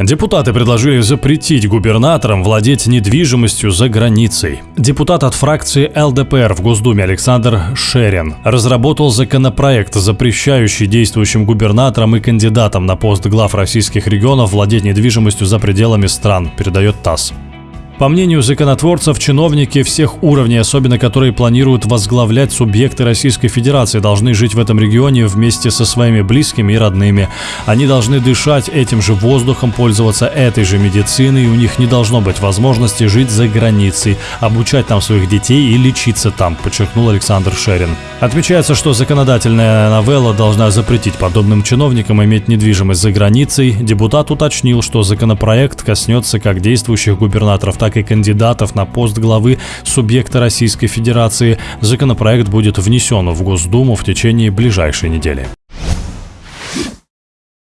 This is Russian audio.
Депутаты предложили запретить губернаторам владеть недвижимостью за границей. Депутат от фракции ЛДПР в Госдуме Александр Шерин разработал законопроект, запрещающий действующим губернаторам и кандидатам на пост глав российских регионов владеть недвижимостью за пределами стран, передает ТАСС. По мнению законотворцев, чиновники всех уровней, особенно которые планируют возглавлять субъекты Российской Федерации, должны жить в этом регионе вместе со своими близкими и родными. Они должны дышать этим же воздухом, пользоваться этой же медициной, и у них не должно быть возможности жить за границей, обучать там своих детей и лечиться там, подчеркнул Александр Шерин. Отмечается, что законодательная новелла должна запретить подобным чиновникам иметь недвижимость за границей. Депутат уточнил, что законопроект коснется как действующих губернаторов, так и кандидатов на пост главы субъекта Российской Федерации. Законопроект будет внесен в Госдуму в течение ближайшей недели.